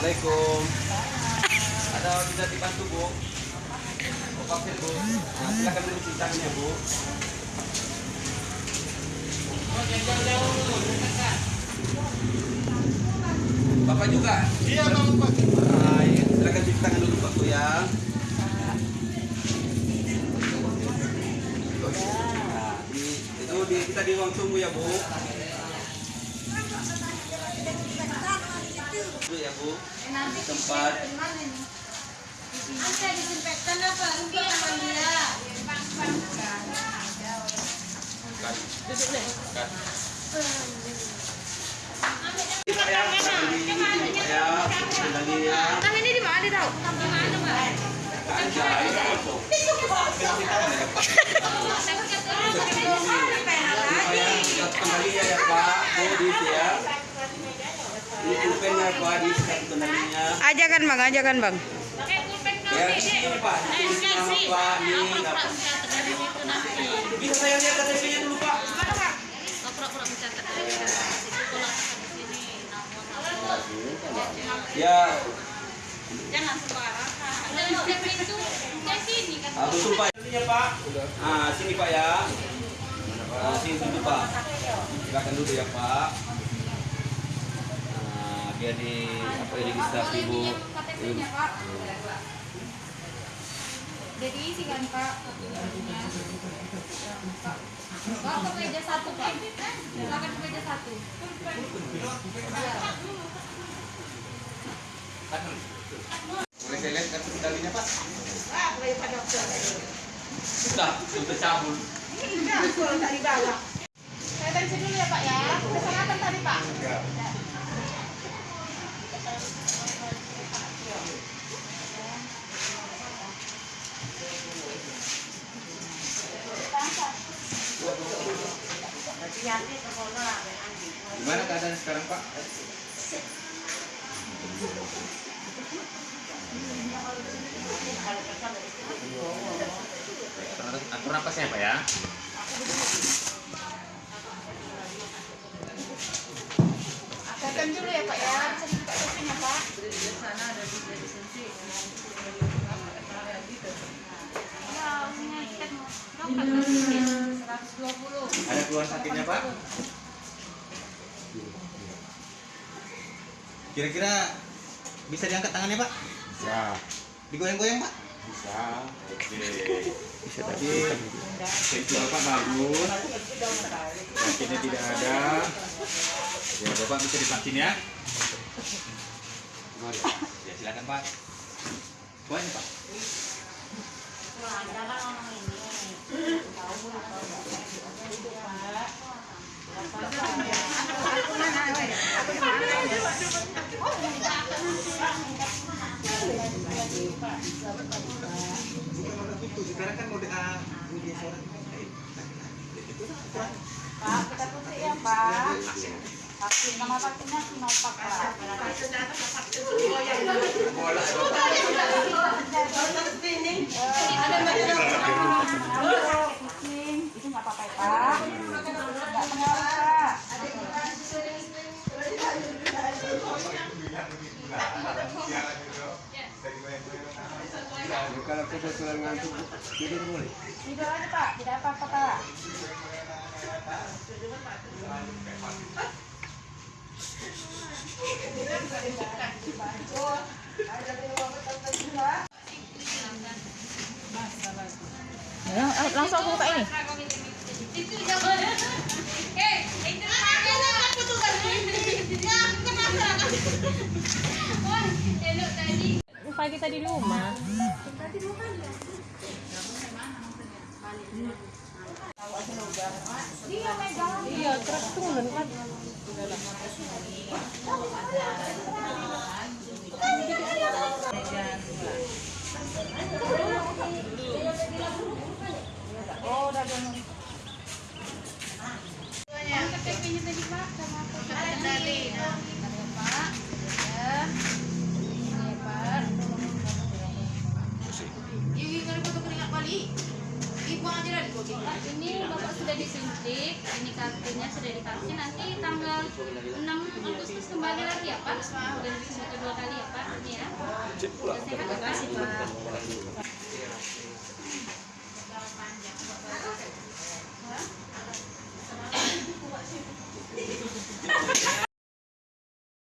Assalamualaikum. Ada bisa dibantu bu? Oh, vaksin bu. Nah, silakan dulu sisanya bu. Bapak juga? Iya bang Pak. Iya. Silakan cuci tangan dulu Pak Bu ya. Nah, di, itu di, kita di ruang tunggu ya Bu. Bu ya Bu. Tempat Anda disinfektan apa? Rugi sama dia. Ya, di ini di mana tahu? Di mana, Mbak? Ya, kembali ya Pak. Bu di ya. Ajakan bang, ajakan bang. Di sini namun Ya, Pak. Ah, sini Pak ya. Ah, sini dulu Pak. Silakan dulu ya Pak. Biar di apa ya, registrasi Bu. KTP-nya Pak jadi isi kan Pak Pak ke meja satu Pak silakan ke meja satu. Boleh saya lihat kartu kendalinya Pak? Sudah, sudah cabul. saya tensi dulu ya Pak ya. Pesan apa tadi Pak Gimana keadaan sekarang Pak? Atur napasnya Pak ya. Datang dulu ya Pak ya, dibuka kopinya Pak. Ini mau? 120. Ada keluhan sakitnya Pak? Kira-kira bisa diangkat tangannya Pak? Bisa. Digoyang-goyang Pak? Bisa. Oke. Bisa tadi. Safety Bapak bagus. Sakitnya tidak ada. Ya Bapak bisa divaksin ya. Ya silakan Pak. Kuahnya Pak. Sekarang kan mode A, media. Pak, kita putih ya Pak. Vaksin nama vaksinnya Sinovac Pak. Itu Kalau kebetulan ngantuk, tidur boleh. Tidur aja Pak, tidak apa-apa Pak. langsung aku buka ini. Itu jangan. Eh, itu aku tuh kan. Ya, kenapa? Elok tadi. Pagi tadi di rumah. Iya, terus turun kan. adik ini kartunya sudah divaksin nanti tanggal 6 Agustus kembali lagi ya Pak? Sudah dua kali ya Pak? Ya. Terima kasih Pak.